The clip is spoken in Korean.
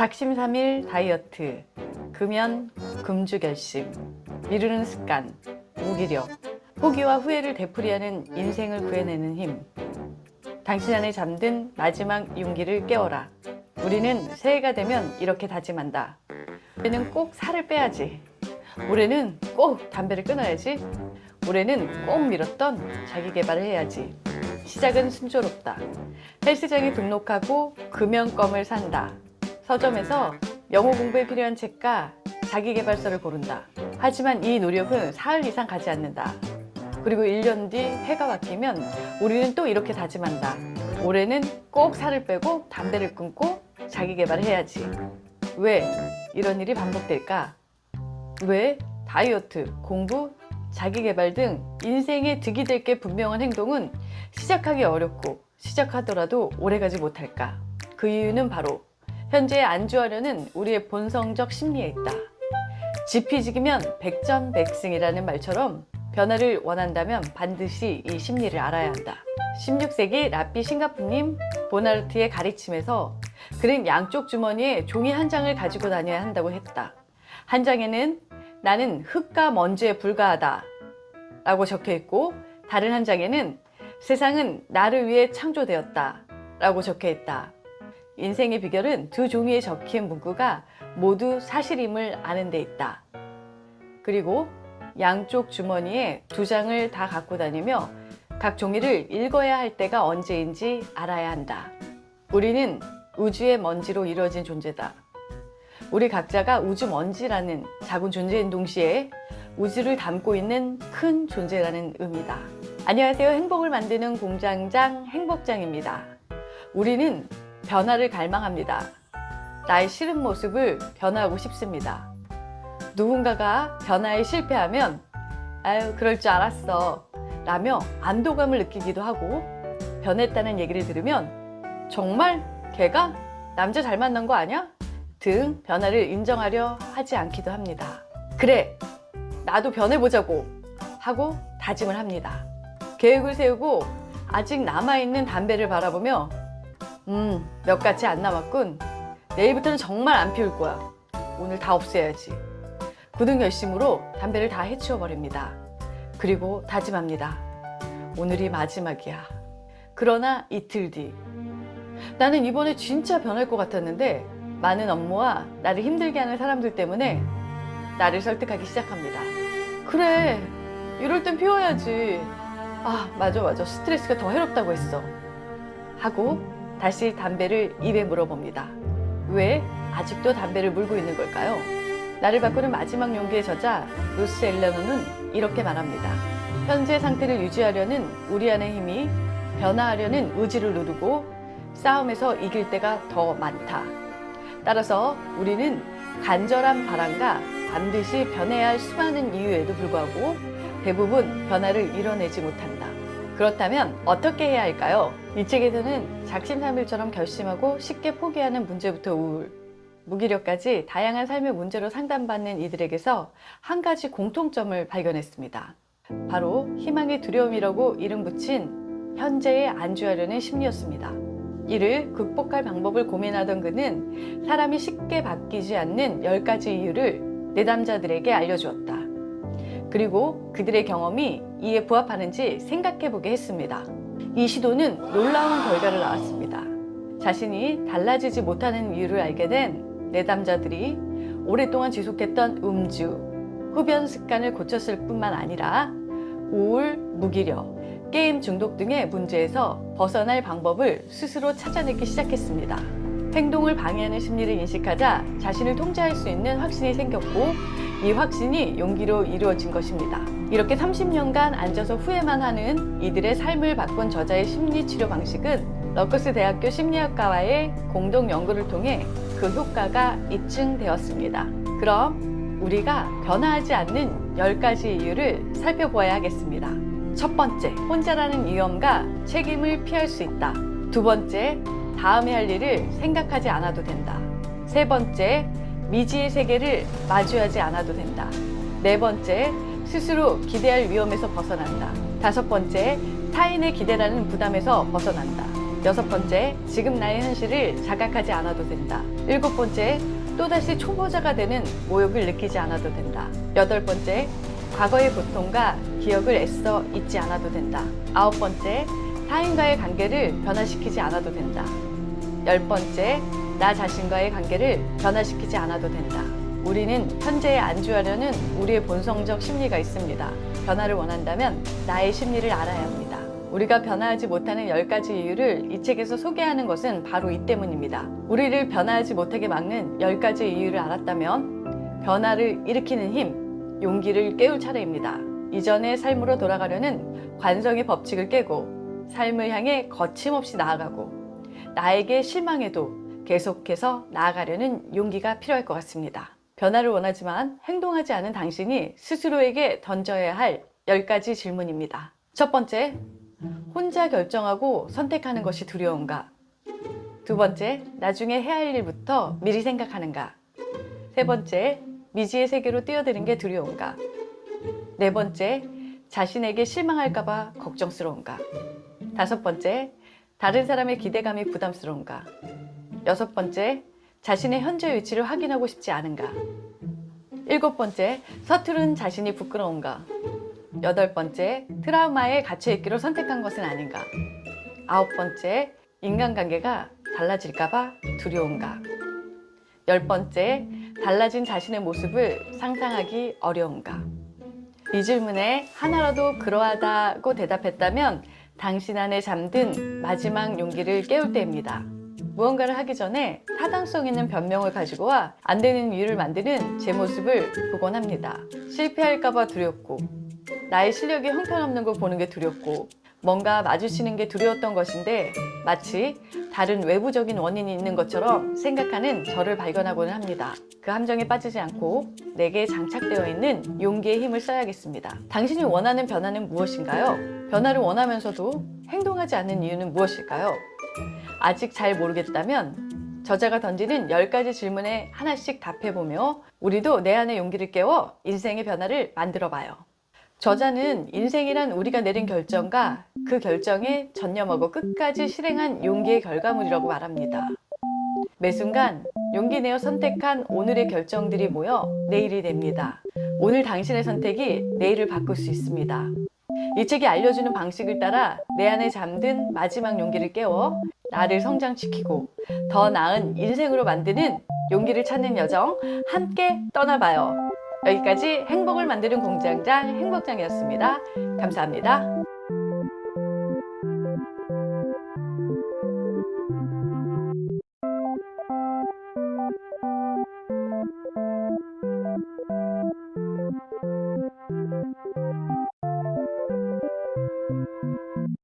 작심삼일 다이어트, 금연, 금주 결심, 미루는 습관, 무기력, 포기와 후회를 되풀이하는 인생을 구해내는 힘. 당신 안에 잠든 마지막 용기를 깨워라. 우리는 새해가 되면 이렇게 다짐한다. 올해는 꼭 살을 빼야지. 올해는 꼭 담배를 끊어야지. 올해는 꼭 미뤘던 자기 개발을 해야지. 시작은 순조롭다. 헬스장에 등록하고 금연껌을 산다. 서점에서 영어 공부에 필요한 책과 자기개발서를 고른다. 하지만 이 노력은 사흘 이상 가지 않는다. 그리고 1년 뒤 해가 바뀌면 우리는 또 이렇게 다짐한다. 올해는 꼭 살을 빼고 담배를 끊고 자기개발을 해야지. 왜 이런 일이 반복될까? 왜 다이어트, 공부, 자기개발 등 인생에 득이 될 게 분명한 행동은 시작하기 어렵고 시작하더라도 오래가지 못할까? 그 이유는 바로 현재에 안주하려는 우리의 본성적 심리에 있다. 지피지기면 백전백승이라는 말처럼 변화를 원한다면 반드시 이 심리를 알아야 한다. 16세기 라삐 싱가프님 보나르트의 가르침에서 그는 양쪽 주머니에 종이 한 장을 가지고 다녀야 한다고 했다. 한 장에는 나는 흙과 먼지에 불과하다 라고 적혀 있고 다른 한 장에는 세상은 나를 위해 창조되었다 라고 적혀 있다. 인생의 비결은 두 종이에 적힌 문구가 모두 사실임을 아는 데 있다. 그리고 양쪽 주머니에 두 장을 다 갖고 다니며 각 종이를 읽어야 할 때가 언제인지 알아야 한다. 우리는 우주의 먼지로 이루어진 존재다. 우리 각자가 우주 먼지라는 작은 존재인 동시에 우주를 담고 있는 큰 존재라는 의미다. 안녕하세요. 행복을 만드는 공장장 행복장입니다. 우리는 변화를 갈망합니다. 나의 싫은 모습을 변화하고 싶습니다. 누군가가 변화에 실패하면 아유 그럴 줄 알았어 라며 안도감을 느끼기도 하고 변했다는 얘기를 들으면 정말 걔가 남자 잘 만난 거 아니야? 등 변화를 인정하려 하지 않기도 합니다. 그래 나도 변해보자고 하고 다짐을 합니다. 계획을 세우고 아직 남아있는 담배를 바라보며 음, 몇 가지 안 남았군. 내일부터는 정말 안 피울 거야. 오늘 다 없애야지. 굳은 결심으로 담배를 다 해치워 버립니다. 그리고 다짐합니다. 오늘이 마지막이야. 그러나 이틀 뒤. 나는 이번에 진짜 변할 것 같았는데 많은 업무와 나를 힘들게 하는 사람들 때문에 나를 설득하기 시작합니다. 그래, 이럴 땐 피워야지. 아, 맞아, 맞아. 스트레스가 더 해롭다고 했어. 하고 다시 담배를 입에 물어봅니다. 왜 아직도 담배를 물고 있는 걸까요? 나를 바꾸는 마지막 용기의 저자 루스 엘레노는 이렇게 말합니다. 현재 상태를 유지하려는 우리 안의 힘이 변화하려는 의지를 누르고 싸움에서 이길 때가 더 많다. 따라서 우리는 간절한 바람과 반드시 변해야 할 수많은 이유에도 불구하고 대부분 변화를 이뤄내지 못한다. 그렇다면 어떻게 해야 할까요? 이 책에서는 작심삼일처럼 결심하고 쉽게 포기하는 문제부터 우울, 무기력까지 다양한 삶의 문제로 상담받는 이들에게서 한 가지 공통점을 발견했습니다. 바로 희망의 두려움이라고 이름 붙인 현재에 안주하려는 심리였습니다. 이를 극복할 방법을 고민하던 그는 사람이 쉽게 바뀌지 않는 10가지 이유를 내담자들에게 알려주었다. 그리고 그들의 경험이 이에 부합하는지 생각해보게 했습니다. 이 시도는 놀라운 결과를 낳았습니다. 자신이 달라지지 못하는 이유를 알게 된 내담자들이 오랫동안 지속했던 음주, 흡연 습관을 고쳤을 뿐만 아니라 우울, 무기력, 게임 중독 등의 문제에서 벗어날 방법을 스스로 찾아내기 시작했습니다. 행동을 방해하는 심리를 인식하자 자신을 통제할 수 있는 확신이 생겼고 이 확신이 용기로 이루어진 것입니다. 이렇게 30년간 앉아서 후회만 하는 이들의 삶을 바꾼 저자의 심리치료 방식은 러커스 대학교 심리학과와의 공동 연구를 통해 그 효과가 입증되었습니다. 그럼 우리가 변화하지 않는 10가지 이유를 살펴보아야 하겠습니다. 첫 번째, 혼자라는 위험과 책임을 피할 수 있다. 두 번째, 다음에 할 일을 생각하지 않아도 된다. 세 번째, 미지의 세계를 마주하지 않아도 된다. 네 번째, 스스로 기대할 위험에서 벗어난다. 다섯 번째, 타인의 기대라는 부담에서 벗어난다. 여섯 번째, 지금 나의 현실을 자각하지 않아도 된다. 일곱 번째, 또다시 초보자가 되는 모욕을 느끼지 않아도 된다. 여덟 번째, 과거의 고통과 기억을 애써 잊지 않아도 된다. 아홉 번째, 타인과의 관계를 변화시키지 않아도 된다. 열 번째, 나 자신과의 관계를 변화시키지 않아도 된다. 우리는 현재에 안주하려는 우리의 본성적 심리가 있습니다. 변화를 원한다면 나의 심리를 알아야 합니다. 우리가 변화하지 못하는 10가지 이유를 이 책에서 소개하는 것은 바로 이 때문입니다. 우리를 변화하지 못하게 막는 10가지 이유를 알았다면 변화를 일으키는 힘, 용기를 깨울 차례입니다. 이전의 삶으로 돌아가려는 관성의 법칙을 깨고 삶을 향해 거침없이 나아가고 나에게 실망해도 계속해서 나아가려는 용기가 필요할 것 같습니다. 변화를 원하지만 행동하지 않은 당신이 스스로에게 던져야 할 10가지 질문입니다. 첫 번째, 혼자 결정하고 선택하는 것이 두려운가? 두 번째, 나중에 해야 할 일부터 미리 생각하는가? 세 번째, 미지의 세계로 뛰어드는 게 두려운가? 네 번째, 자신에게 실망할까 봐 걱정스러운가? 다섯 번째, 다른 사람의 기대감이 부담스러운가? 여섯 번째, 자신의 현재 위치를 확인하고 싶지 않은가? 일곱 번째, 서투른 자신이 부끄러운가? 여덟 번째, 트라우마에 갇혀있기로 선택한 것은 아닌가? 아홉 번째, 인간관계가 달라질까봐 두려운가? 열 번째, 달라진 자신의 모습을 상상하기 어려운가? 이 질문에 하나라도 그러하다고 대답했다면 당신 안에 잠든 마지막 용기를 깨울 때입니다. 무언가를 하기 전에 타당성 있는 변명을 가지고 와 안 되는 이유를 만드는 제 모습을 보곤 합니다. 실패할까 봐 두렵고 나의 실력이 형편없는 걸 보는 게 두렵고 뭔가 마주치는 게 두려웠던 것인데 마치 다른 외부적인 원인이 있는 것처럼 생각하는 저를 발견하고는 합니다. 그 함정에 빠지지 않고 내게 장착되어 있는 용기의 힘을 써야겠습니다. 당신이 원하는 변화는 무엇인가요? 변화를 원하면서도 행동하지 않는 이유는 무엇일까요? 아직 잘 모르겠다면 저자가 던지는 10가지 질문에 하나씩 답해보며 우리도 내 안의 용기를 깨워 인생의 변화를 만들어봐요. 저자는 인생이란 우리가 내린 결정과 그 결정에 전념하고 끝까지 실행한 용기의 결과물이라고 말합니다. 매 순간 용기 내어 선택한 오늘의 결정들이 모여 내일이 됩니다. 오늘 당신의 선택이 내일을 바꿀 수 있습니다. 이 책이 알려주는 방식을 따라 내 안에 잠든 마지막 용기를 깨워 나를 음. 성장시키고 더 나은 인생으로 만드는 용기를 찾는 여정 함께 떠나봐요. 여기까지 행복을 만드는 공장장 행복장이었습니다. 감사합니다.